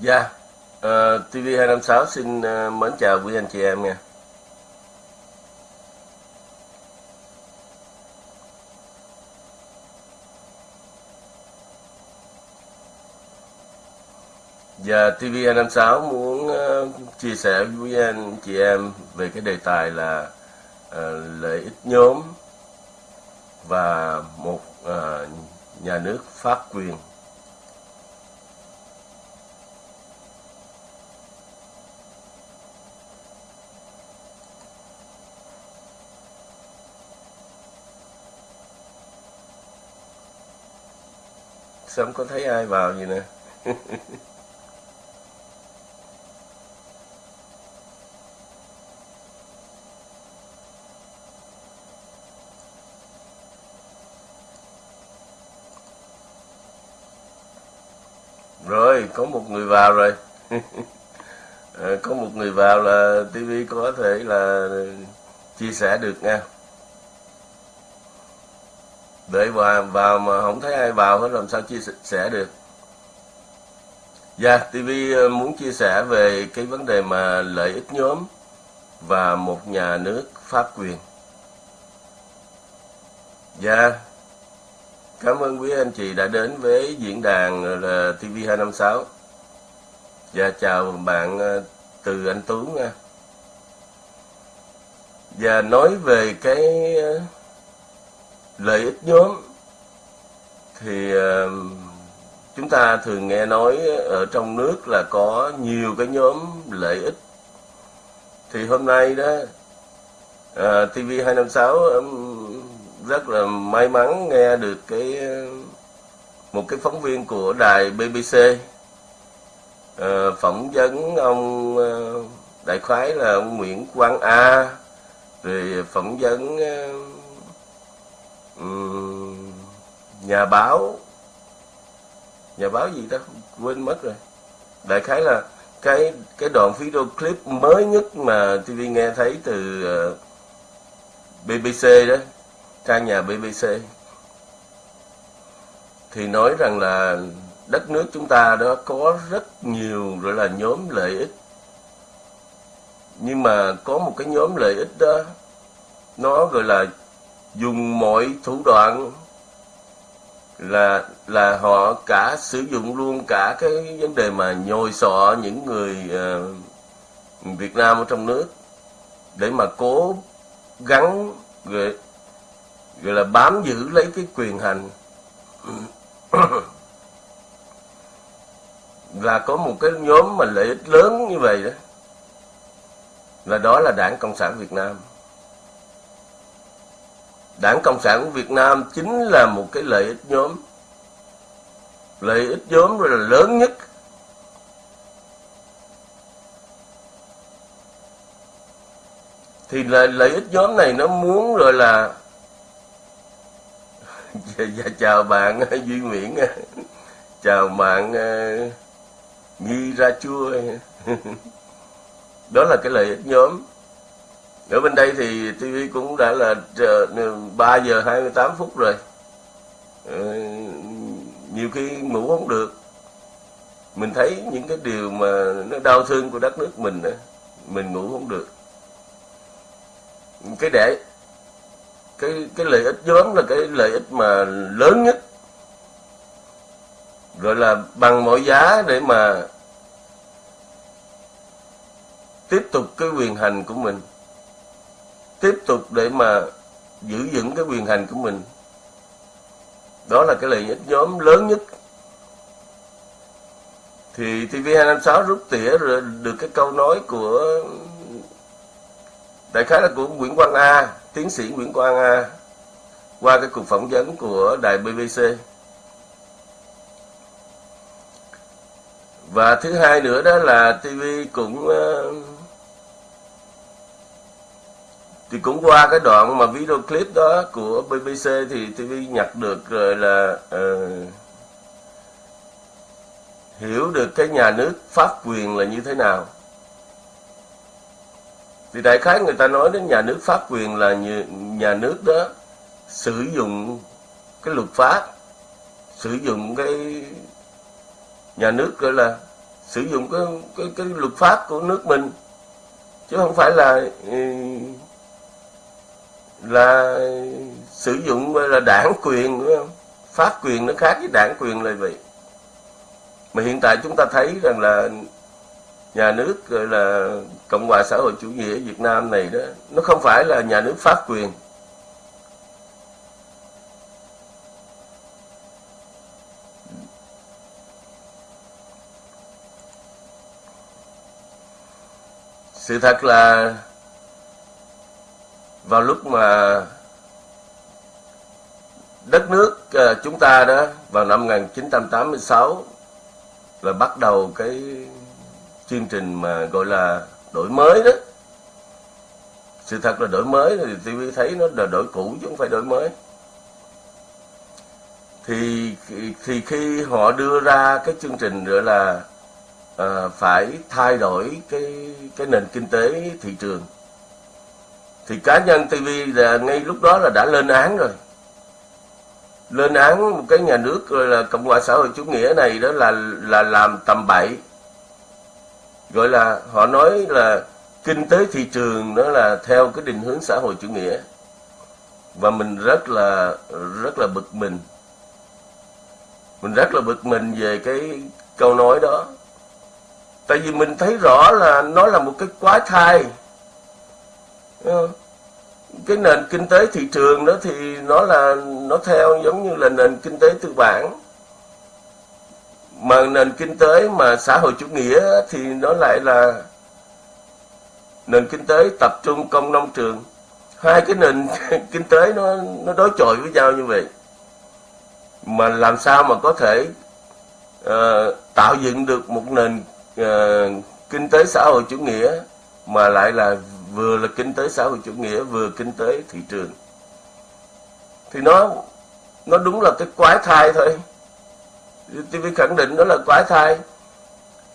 Dạ, ờ, TV256 xin uh, mến chào quý anh chị em nha. Dạ, TV256 muốn uh, chia sẻ với anh chị em về cái đề tài là uh, lợi ích nhóm và một uh, nhà nước pháp quyền. Sao không có thấy ai vào gì nè? Rồi, có một người vào rồi. Ờ, có một người vào là TV có thể là chia sẻ được nha để vào, vào mà không thấy ai vào hết làm sao chia sẻ được. Dạ, TV ờ, muốn chia sẻ về cái vấn đề mà lợi ích nhóm và một nhà nước pháp quyền. Dạ, cảm ơn quý anh chị đã đến với diễn đàn ờ, là TV256. Dạ, chào bạn ờ, từ anh Tú nha. Và nói về cái lợi ích nhóm. Thì ờ, chúng ta thường nghe nói ở trong nước là có nhiều cái nhóm lợi ích. Thì hôm nay đó ờ, à, TV256 rất là may mắn nghe được cái một cái phóng viên của đài BBC ờ, phỏng vấn ông đại khái là ông Nguyễn Quang A rồi phỏng vấn Ừ, nhà báo. Nhà báo gì ta? Quên mất rồi. Đại khái là cái cái đoạn video clip mới nhất mà TV nghe thấy từ ờ, BBC đó, trang nhà BBC thì nói rằng là đất nước chúng ta đó có rất nhiều gọi là nhóm lợi ích. Nhưng mà có một cái nhóm lợi ích đó, nó gọi là dùng mọi thủ đoạn là là họ cả sử dụng luôn cả cái vấn đề mà nhồi sọ những người uh, Việt Nam ở trong nước để mà cố gắng gọi, gọi là bám giữ lấy cái quyền hành. Là có một cái nhóm mà lợi ích lớn như vậy đó là đó là đảng cộng sản việt nam đảng cộng sản của việt nam chính là một cái lợi ích nhóm. Lợi ích nhóm rồi là lớn nhất. Thì lợi, lợi ích nhóm này nó muốn rồi là dạ, chào bạn duy nguyễn. Chào bạn ờ, nghi Nhi ra chua. Đó là cái lợi ích nhóm ở bên đây thì TV cũng đã là ờ, 3 giờ 28 phút rồi. Ờ, nhiều khi ngủ không được. Mình thấy những cái điều mà nó đau thương của đất nước mình đó, mình ngủ không được. Cái để cái cái lợi ích nhóm là cái lợi ích mà lớn nhất. Gọi là bằng mọi giá để mà tiếp tục cái quyền hành của mình tiếp tục để mà giữ vững cái quyền hành của mình. Đó là cái lợi ích nhóm lớn nhất. Thì TV256 rút tỉa rồi được cái câu nói của đại khái là của Nguyễn Quang A tiến sĩ Nguyễn Quang A qua cái cuộc phỏng vấn của đài BBC và thứ hai nữa đó là TV cũng uh, thì cũng qua cái đoạn mà video clip đó của BBC thì TV nhặt được rồi là uh, hiểu được cái nhà nước pháp quyền là như thế nào. Thì đại khái người ta nói đến nhà nước pháp quyền là như, nhà nước đó sử dụng cái luật pháp sử dụng cái nhà nước gọi là sử dụng cái cái cái luật pháp của nước mình chứ không phải là ừ, là sử dụng là đảng quyền, đúng không? pháp quyền nó khác với đảng quyền là vậy mà hiện tại chúng ta thấy rằng là nhà nước, gọi là cộng hòa xã hội chủ nghĩa việt nam này đó, nó không phải là nhà nước pháp quyền sự thật là vào lúc mà đất nước ờ, chúng ta đó vào năm 1986 là bắt đầu cái chương trình mà gọi là đổi mới đó. Sự thật là đổi mới thì tôi thấy nó là đổi cũ chứ không phải đổi mới. Thì thì khi họ đưa ra cái chương trình gọi là à, phải thay đổi cái cái nền kinh tế thị trường thì cá nhân TV là ngay lúc đó là đã lên án rồi. Lên án một cái nhà nước gọi là cộng hòa xã hội chủ nghĩa này đó là là làm tầm bậy. Gọi là họ nói là kinh tế thị trường đó là theo cái định hướng xã hội chủ nghĩa. Và mình rất là rất là bực mình. Mình rất là bực mình về cái câu nói đó. Tại vì mình thấy rõ là nó là một cái quái thai. Ờ, cái nền kinh tế thị trường đó thì nó là nó theo giống như là nền kinh tế tư bản. Mà nền kinh tế mà xã hội chủ nghĩa thì nó lại là nền kinh tế tập trung công nông trường. Hai cái nền kinh tế nó nó đối chọi với nhau như vậy. Mà làm sao mà có thể uh, tạo dựng được một nền uh, kinh tế xã hội chủ nghĩa mà lại là vừa là kinh tế xã hội chủ nghĩa, vừa kinh tế thị trường. Thì nó nó đúng là cái quái thai thôi. TV khẳng định đó là quái thai.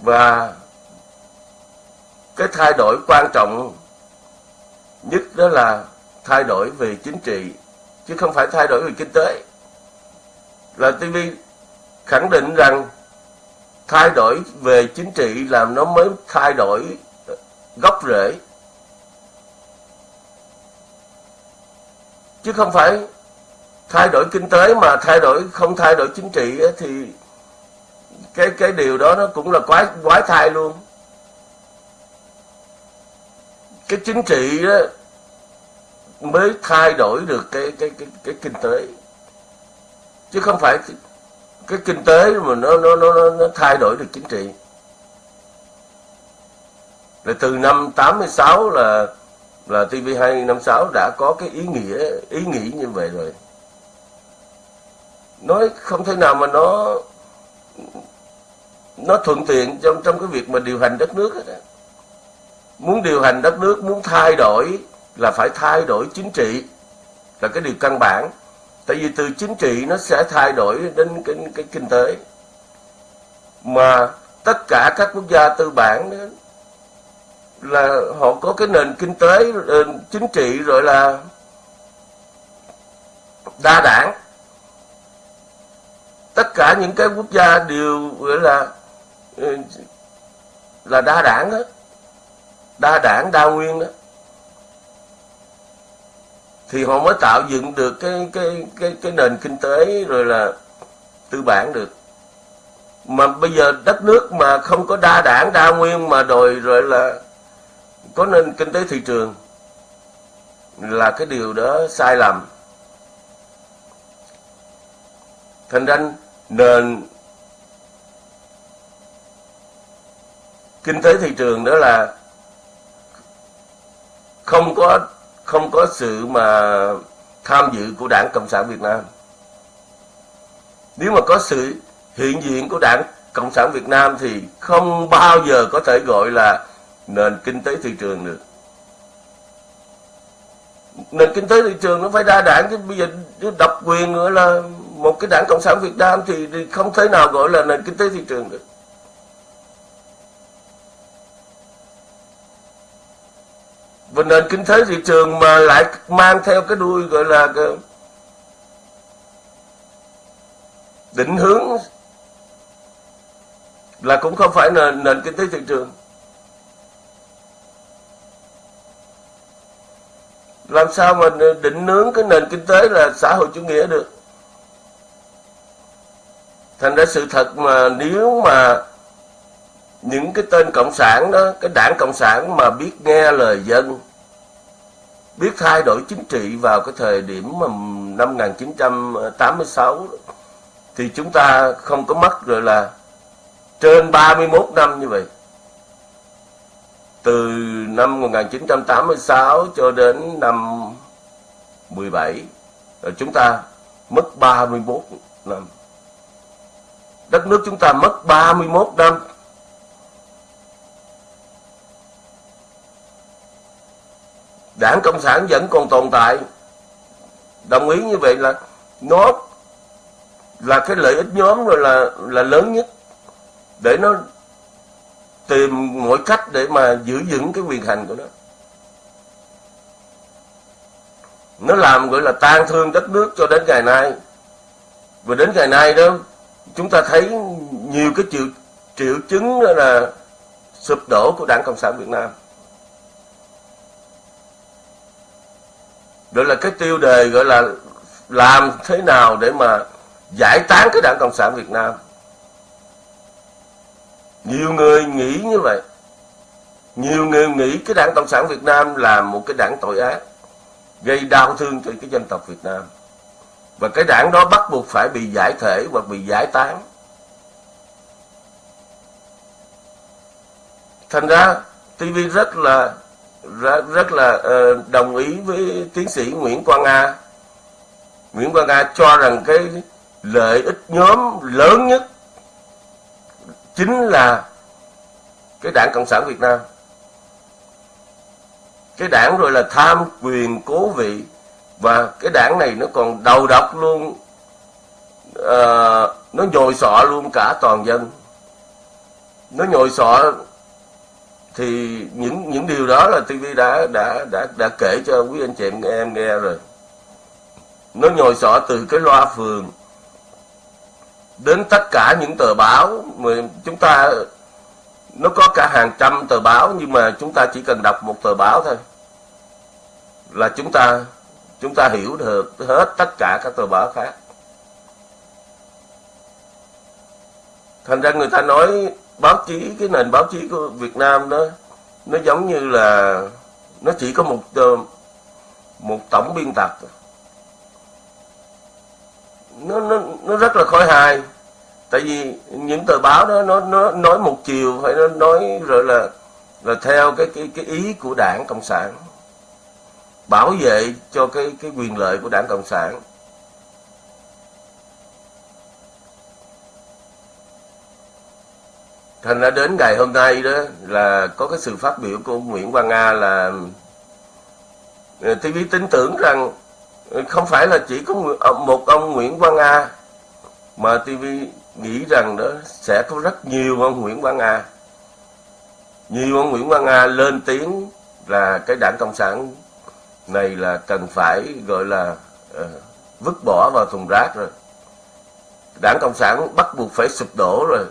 Và cái thay đổi quan trọng nhất đó là thay đổi về chính trị, chứ không phải thay đổi về kinh tế. Là TV khẳng định rằng thay đổi về chính trị làm nó mới thay đổi gốc rễ. Chứ không phải thay đổi kinh tế mà thay đổi không thay đổi chính trị ấy, thì cái cái điều đó nó cũng là quái quái thai luôn. Cái chính trị đó mới thay đổi được cái cái cái cái kinh tế. Chứ không phải cái kinh tế mà nó nó nó nó thay đổi được chính trị. Là từ năm 86 là là TV256 đã có cái ý nghĩa ý nghĩ như vậy rồi. Nói không thể nào mà nó nó thuận tiện trong trong cái việc mà điều hành đất nước hết muốn điều hành đất nước muốn thay đổi là phải thay đổi chính trị là cái điều căn bản. Tại vì từ chính trị nó sẽ thay đổi đến cái, cái kinh tế. Mà tất cả các quốc gia tư bản đó, là họ có cái nền kinh tế nền chính trị rồi là đa đảng. Tất cả những cái quốc gia đều, gọi là ờ, là đa đảng đó đa đảng, đa nguyên đó thì họ mới tạo dựng được cái cái cái cái nền kinh tế rồi là tư bản được. Mà bây giờ đất nước mà không có đa đảng, đa nguyên mà đòi rồi là có nên kinh tế thị trường là cái điều đó sai lầm? Thành ra nền kinh tế thị trường đó là không có không có sự mà tham dự của đảng cộng sản việt nam. Nếu mà có sự hiện diện của đảng cộng sản việt nam thì không bao giờ có thể gọi là nền kinh tế thị trường được. Nền kinh tế thị trường nó phải đa đảng, chứ bây giờ độc quyền nữa là một cái đảng cộng sản việt nam thì không thể nào gọi là nền kinh tế thị trường được. Và nền kinh tế thị trường mà lại mang theo cái đuôi gọi là cái định hướng là cũng không phải nền nền kinh tế thị trường. Làm sao mà định nướng cái nền kinh tế là xã hội chủ nghĩa được? Thành ra sự thật mà nếu mà những cái tên cộng sản đó, cái đảng cộng sản mà biết nghe lời dân, biết thay đổi chính trị vào cái thời điểm mà năm 1986 thì chúng ta không có mất rồi là trên 31 năm như vậy từ năm 1986 cho đến năm 17 ờ, chúng ta mất 31 năm. Đất nước chúng ta mất 31 năm. Đảng cộng sản vẫn còn tồn tại. Đồng ý như vậy là nó là cái lợi ích nhóm rồi là là lớn nhất để nó tìm mọi cách để mà giữ vững cái quyền hành của nó. Nó làm gọi là tan thương đất nước cho đến ngày nay. Và đến ngày nay đó, chúng ta thấy nhiều cái triệu triệu chứng đó là sụp đổ của đảng cộng sản việt nam. Gọi là cái tiêu đề gọi là làm thế nào để mà giải tán cái đảng cộng sản việt nam nhiều người nghĩ như vậy. Nhiều người nghĩ cái đảng cộng sản việt nam là một cái đảng tội ác gây đau thương cho cái dân tộc việt nam. Và cái đảng đó bắt buộc phải bị giải thể hoặc bị giải tán. Thành ra TV rất là rất, rất là uh, đồng ý với tiến sĩ Nguyễn Quang A. Nguyễn Quang A cho rằng cái lợi ích nhóm lớn nhất chính là cái đảng Cộng sản Việt Nam. Cái đảng rồi là tham quyền cố vị và cái đảng này nó còn đầu độc luôn uh, nó nhồi sọ luôn cả toàn dân. Nó nhồi sọ thì những những điều đó là TV đã đã đã đã kể cho quý anh chị em nghe rồi. Nó nhồi sọ từ cái loa phường đến tất cả những tờ báo mà chúng ta, nó có cả hàng trăm tờ báo, nhưng mà chúng ta chỉ cần đọc một tờ báo thôi. Là chúng ta chúng ta hiểu được hết tất cả các tờ báo khác. Thành ra người ta nói báo chí, cái nền báo chí của Việt Nam đó, nó giống như là, nó chỉ có một một tổng biên tập nó nó nó rất là khôi hài. Tại vì những tờ báo đó, nó nó nói một chiều phải nó nói rồi là là theo cái cái cái ý của đảng cộng sản. Bảo vệ cho cái cái quyền lợi của đảng cộng sản. Thành ra đến ngày hôm nay đó là có cái sự phát biểu của Nguyễn Quang Nga là ờ, TV tin tưởng rằng không phải là chỉ có ờ, một ông Nguyễn Quang A mà TV nghĩ rằng đó sẽ có rất nhiều ông Nguyễn Quang A, nhiều ông Nguyễn Quang A lên tiếng là cái đảng cộng sản này là cần phải gọi là uh, vứt bỏ vào thùng rác rồi. Đảng cộng sản bắt buộc phải sụp đổ rồi.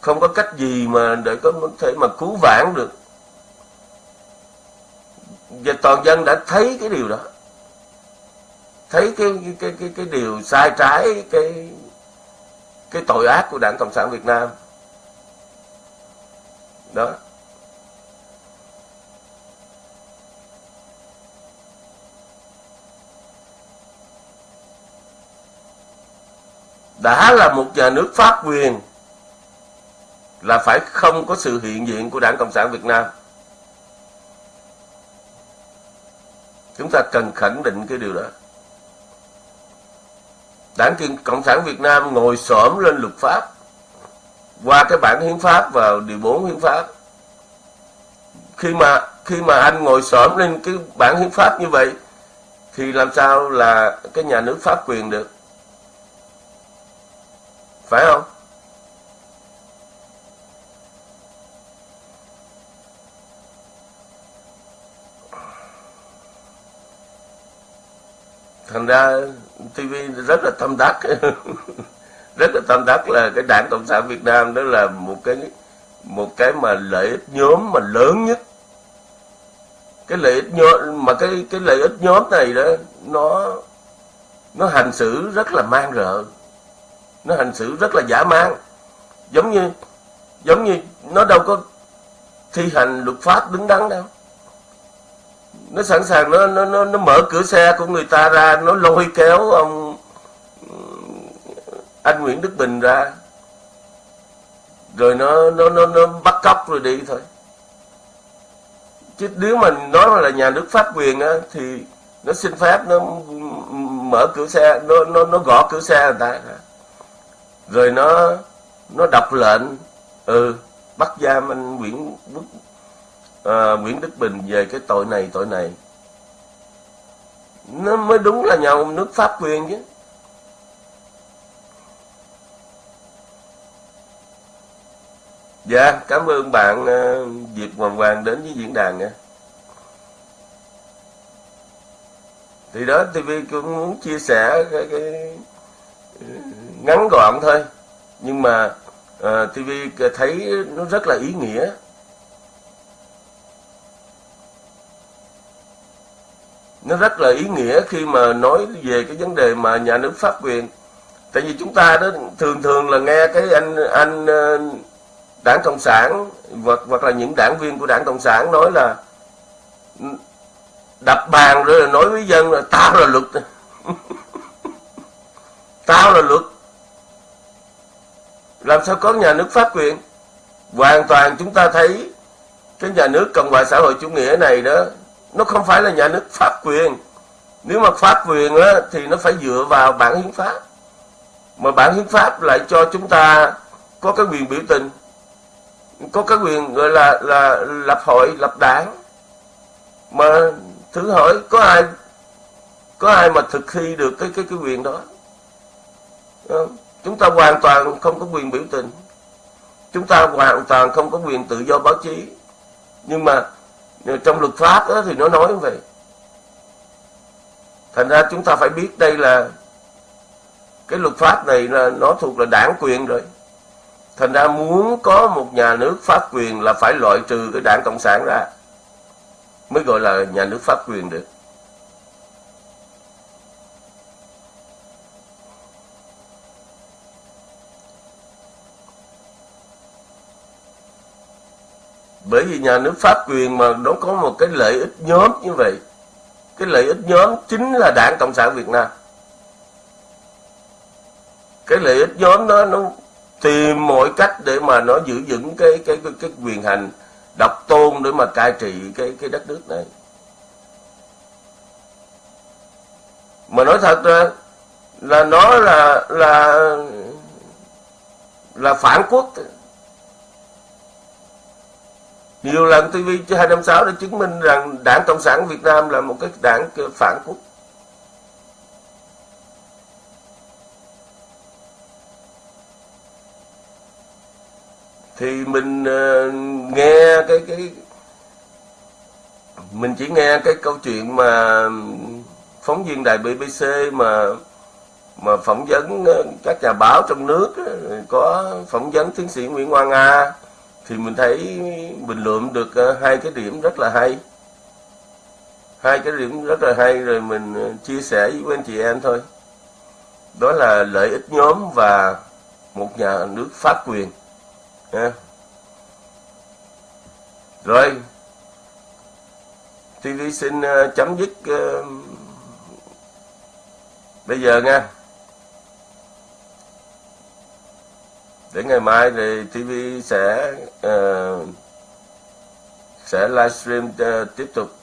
Không có cách gì mà để có thể mà cứu vãn được. Và toàn dân đã thấy cái điều đó thấy cái cái cái cái, cái điều sai trái cái cái tội ác của đảng cộng sản việt nam đó đã là một nhà nước pháp quyền là phải không có sự hiện diện của Đảng Cộng sản Việt Nam. Chúng ta cần khẳng định cái điều đó. Đảng Cộng sản Việt Nam ngồi xổm lên luật pháp, qua cái bản hiến pháp vào điều 4 hiến pháp. Khi mà khi mà anh ngồi xổm lên cái bản hiến pháp như vậy, thì làm sao là cái nhà nước pháp quyền được? Phải không? thành ra TV rất là tâm đắc. Rất là tâm đắc là cái đảng cộng sản việt nam đó là một cái một cái mà lợi ích nhóm mà lớn nhất. Cái lợi ích nhóm, mà cái cái lợi ích nhóm này đó, nó nó hành xử rất là mang rợ. Nó hành xử rất là giả mang. Giống như giống như nó đâu có thi hành luật pháp đứng đắn đâu nó sẵn sàng nó nó nó, nó mở cửa xe của người ta ra nó lôi kéo ông anh Nguyễn Đức Bình ra. Rồi nó nó nó nó bắt cóc rồi đi thôi. Chứ nếu mà nói là nhà nước pháp quyền á thì nó xin phép nó mở cửa xe nó nó nó gõ cửa xe người ta rồi nó nó đọc lệnh ừ bắt giam anh Nguyễn Đức à, Nguyễn Đức Bình về cái tội này tội này nó mới đúng là nhà nước pháp quyền chứ Dạ, cảm ơn bạn uh, Diệp Hoàng Hoàng đến với diễn đàn nha. Thì đó TV cũng muốn chia sẻ cái, cái ngắn gọn thôi. Nhưng mà ờ, uh, TV thấy nó rất là ý nghĩa. Nó rất là ý nghĩa khi mà nói về cái vấn đề mà nhà nước pháp quyền. Tại vì chúng ta đó thường thường là nghe cái anh anh ờ, đảng cộng sản, hoặc hoặc là những đảng viên của đảng cộng sản nói là, đập bàn rồi là nói với dân là tao là luật. Tao là luật. Làm sao có nhà nước pháp quyền? Hoàn toàn chúng ta thấy cái nhà nước cộng hòa xã hội chủ nghĩa này đó nó không phải là nhà nước pháp quyền. Nếu mà pháp quyền á, thì nó phải dựa vào bản hiến pháp. Mà bản hiến pháp lại cho chúng ta có cái quyền biểu tình có cái quyền gọi là là lập hội lập đảng. Mà thử hỏi có ai có ai mà thực thi được cái cái cái quyền đó? Ờ, chúng ta hoàn toàn không có quyền biểu tình. Chúng ta hoàn toàn không có quyền tự do báo chí. Nhưng mà trong luật pháp đó thì nó nói như vậy thành ra chúng ta phải biết đây là cái luật pháp này là nó thuộc là đảng quyền rồi Thành ra muốn có một nhà nước pháp quyền là phải loại trừ cái đảng Cộng sản ra. Mới gọi là nhà nước pháp quyền được. Bởi vì nhà nước pháp quyền mà nó có một cái lợi ích nhóm như vậy. Cái lợi ích nhóm chính là đảng Cộng sản Việt Nam. Cái lợi ích nhóm đó nó tìm mọi cách để mà nó giữ vững cái cái cái, cái quyền hành độc tôn để mà cai trị cái cái đất nước này mà nói thật ra là nó là là là phản quốc nhiều lần TV 256 đã chứng minh rằng đảng Cộng sản Việt Nam là một cái đảng phản quốc. Thì mình uh, nghe cái cái mình chỉ nghe cái câu chuyện mà phóng viên đài BBC mà mà phỏng vấn ờ, các nhà báo trong nước ờ, có phỏng vấn tiến sĩ Nguyễn Hoa Nga thì mình thấy bình luận được ờ, hai cái điểm rất là hay. Hai cái điểm rất là hay rồi mình ờ, chia sẻ với anh chị em thôi. Đó là lợi ích nhóm và một nhà nước pháp quyền. À. rồi. TV xin ờ, chấm dứt bây giờ nha. Để ngày mai thì TV sẽ uh, sẽ livestream uh, tiếp tục.